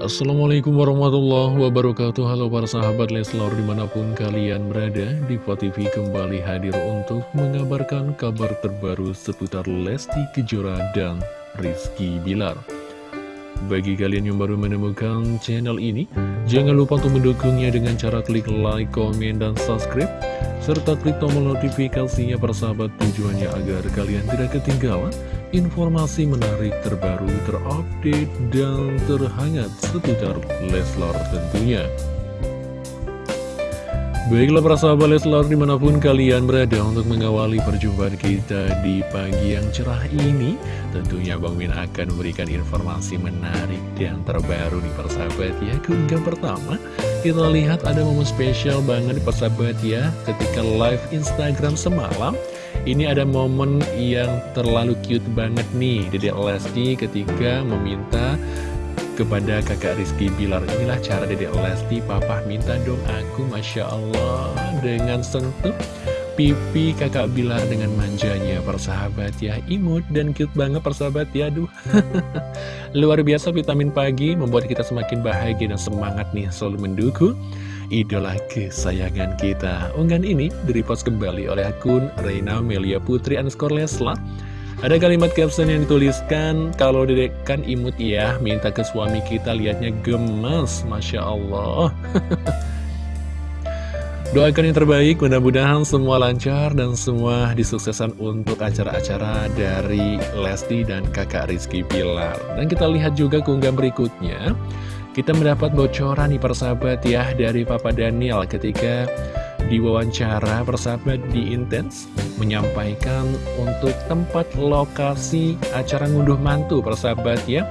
Assalamualaikum warahmatullahi wabarakatuh. Halo para sahabat Leslor di mana pun kalian berada Diva TV kembali hadir untuk mengabarkan kabar terbaru seputar Lesti Kejora dan Rizky Bilar. Bagi kalian yang baru menemukan channel ini Jangan lupa untuk mendukungnya dengan cara klik like, komen, dan subscribe serta klik tombol notifikasinya persahabat tujuannya agar kalian tidak ketinggalan informasi menarik terbaru, terupdate, dan terhangat seputar Leslar tentunya. Baiklah para sahabat Leslar di mana pun kalian berada untuk mengawali perjumpaan kita di pagi yang cerah ini Tentunya Bang Min akan memberikan informasi menarik dan terbaru di persahabat ya Keunggahan pertama kita lihat ada momen spesial banget di persahabat ya Ketika live Instagram semalam ini ada momen yang terlalu cute banget nih. Dedek Lesti ketika meminta kepada kakak Rizky Bilar Inilah cara Dedek Lesti, papa minta dong aku Masya Allah. Dengan sentuh pipi kakak Bilar dengan manjanya. Persahabat ya, imut dan cute banget persahabat ya Aduh. Luar biasa vitamin pagi membuat kita semakin bahagia dan semangat nih selalu mendukung Idola kesayangan kita Unggahan ini direpost kembali oleh akun Reina Melia Putri underscore Leslar ada kalimat caption yang dituliskan, kalau dedek kan imut ya, minta ke suami kita lihatnya gemes, Masya Allah. Doakan yang terbaik, mudah-mudahan semua lancar dan semua disuksesan untuk acara-acara dari Lesti dan kakak Rizky Pilar. Dan kita lihat juga keunggahan berikutnya, kita mendapat bocoran nih persahabat ya dari Papa Daniel ketika diwawancara persahabat di Intens menyampaikan untuk tempat lokasi acara ngunduh mantu persahabat ya.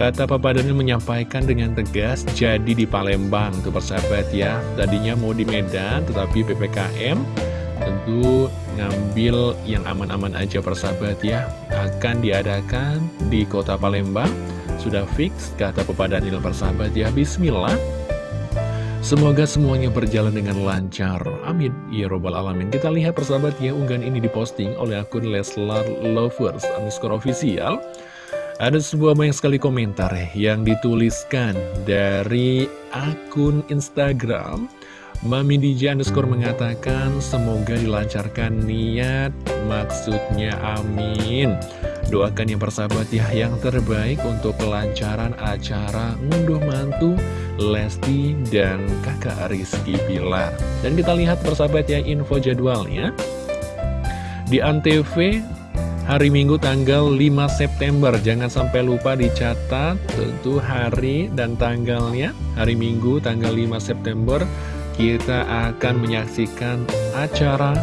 Kata Papa Daniel menyampaikan dengan tegas jadi di Palembang tuh persahabat ya. Tadinya mau di Medan tetapi PPKM tentu ngambil yang aman-aman aja persahabat ya. Akan diadakan di kota Palembang Sudah fix kata Papa Daniel persahabat ya Bismillah Semoga semuanya berjalan dengan lancar. Amin. Ya Robbal Alamin. Kita lihat persahabat ya, unggahan ini diposting oleh akun Leslar Lovers underscore official. Ada sebuah banyak sekali komentar yang dituliskan dari akun Instagram. Mami DJ underscore mengatakan semoga dilancarkan niat, maksudnya amin. Doakan yang persahabat ya yang terbaik untuk kelancaran acara ngunduh mantu Lesti dan kakak Rizky Bilar. Dan kita lihat persahabat ya info jadwalnya. Di Antv hari Minggu tanggal 5 September. Jangan sampai lupa dicatat tentu hari dan tanggalnya. Hari Minggu tanggal 5 September kita akan menyaksikan acara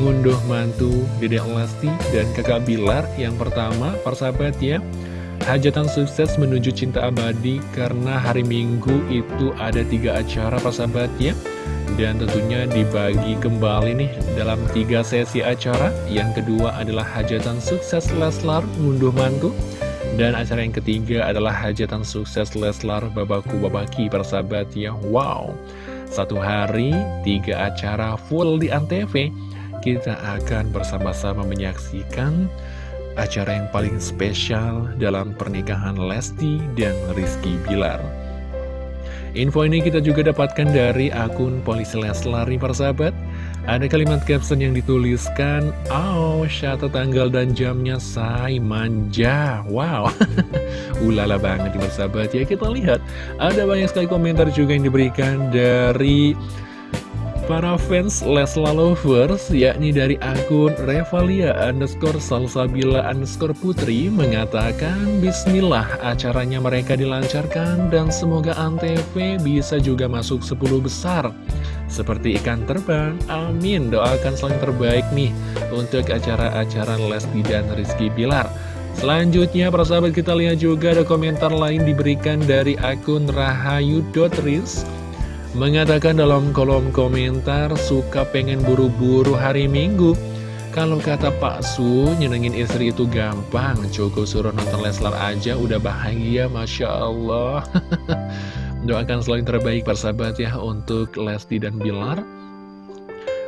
ngunduh mantu Dedek Lesti dan kakak Bilar. Yang pertama, persahabat ya Hajatan sukses menuju cinta abadi karena hari Minggu itu ada tiga acara persahabat ya. Dan tentunya dibagi kembali nih dalam tiga sesi acara. Yang kedua adalah hajatan sukses Leslar ngunduh mantu. Dan acara yang ketiga adalah hajatan sukses Leslar Babaku Babaki persahabat ya. Wow Satu hari, tiga acara full di Antv kita akan bersama-sama menyaksikan acara yang paling spesial dalam pernikahan Lesti dan Rizky Bilar. Info ini kita juga dapatkan dari akun Polisi Leslar nih persahabat. Ada kalimat caption yang dituliskan, Oh, syata tanggal dan jamnya say manja. Wow, ulala banget nih persahabat ya. Kita lihat, ada banyak sekali komentar juga yang diberikan dari para fans Lesla Lovers yakni dari akun Revalia underscore Salsabila underscore Putri mengatakan Bismillah acaranya mereka dilancarkan dan semoga Antv bisa juga masuk 10 besar. Seperti ikan terbang amin. Doakan selain terbaik nih untuk acara-acara Lesti dan Rizky Bilar. Selanjutnya para sahabat kita lihat juga ada komentar lain diberikan dari akun rahayu.ris Mengatakan dalam kolom komentar suka pengen buru-buru hari Minggu Kalau kata Pak Su, nyenengin istri itu gampang Cukup suruh nonton Leslar aja udah bahagia Masya Allah Doakan selalu terbaik persahabat ya untuk Lesti dan Bilar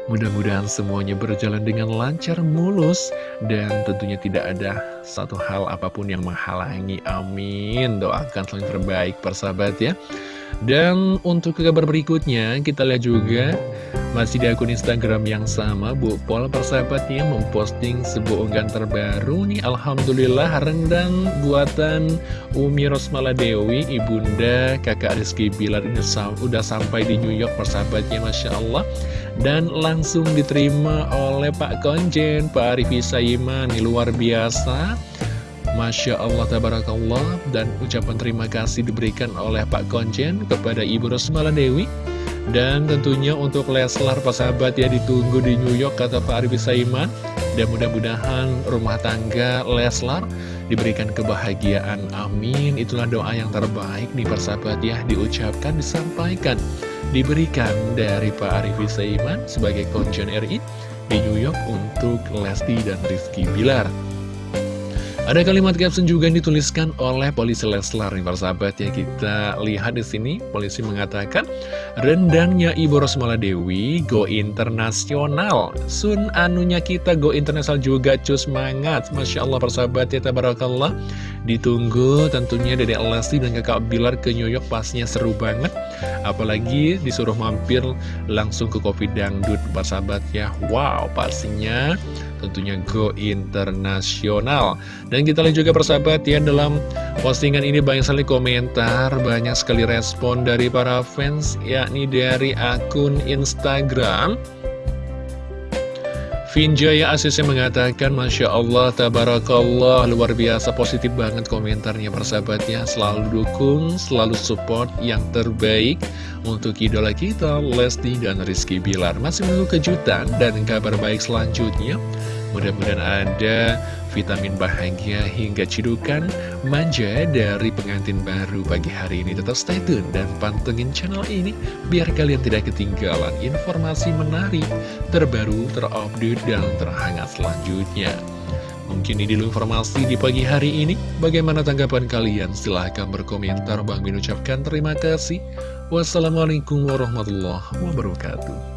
Mudah-mudahan semuanya berjalan dengan lancar, mulus, dan tentunya tidak ada satu hal apa pun yang menghalangi. Amin. Doakan selalu terbaik, persahabat ya. Dan untuk kabar berikutnya, kita lihat juga masih di akun Instagram yang sama, Bu Pol persahabatnya memposting sebuah unggahan terbaru nih. Alhamdulillah rendang buatan Umi Rosmala Dewi, ibunda kakak Rizky Bilar ini udah sampai di New York persahabatnya, Masya Allah. Dan langsung diterima oleh Pak Konjen, Pak Arifi Saiman, luar biasa. Masya Allah Tabarakallah. Dan ucapan terima kasih diberikan oleh Pak Konjen kepada Ibu Rosmala Dewi dan tentunya untuk Leslar sahabat ya ditunggu di New York kata Pak Arif Saiman. Dan mudah-mudahan rumah tangga Leslar diberikan kebahagiaan. Amin. Itulah doa yang terbaik nih persahabat ya diucapkan disampaikan diberikan dari Pak Arif Saiman sebagai Konjen RI di New York untuk Lesti dan Rizky Bilar ada kalimat caption juga yang dituliskan oleh polisi Leslar nih sahabat ya kita lihat di sini polisi mengatakan rendangnya Ibu Rosmala Dewi go internasional. Sun anunya kita go internasional juga cus semangat Masya Allah persahabat ya tabarakallah. Ditunggu tentunya dari Lesti dan kakak Bilar ke New York pastinya seru banget apalagi disuruh mampir langsung ke Kopi Dangdut persahabat ya. Wow pastinya tentunya go internasional. Dan kita lihat juga persahabat ya dalam postingan ini banyak sekali komentar banyak sekali respon dari para fans yakni dari akun Instagram Vinjaya Asisnya mengatakan Masya Allah, Tabarakallah Luar biasa positif banget komentarnya persahabatnya. Selalu dukung, selalu support yang terbaik Untuk idola kita Lesti dan Rizky Bilar. Masih menunggu kejutan dan kabar baik selanjutnya Mudah-mudahan ada vitamin bahagia hingga cidukan manja dari pengantin baru pagi hari ini. Tetap stay tune dan pantengin channel ini biar kalian tidak ketinggalan informasi menarik, terbaru, terupdate, dan terhangat selanjutnya. Mungkin ini dulu informasi di pagi hari ini. Bagaimana tanggapan kalian? Silahkan berkomentar. Bang Min ucapkan terima kasih. Wassalamualaikum warahmatullahi wabarakatuh.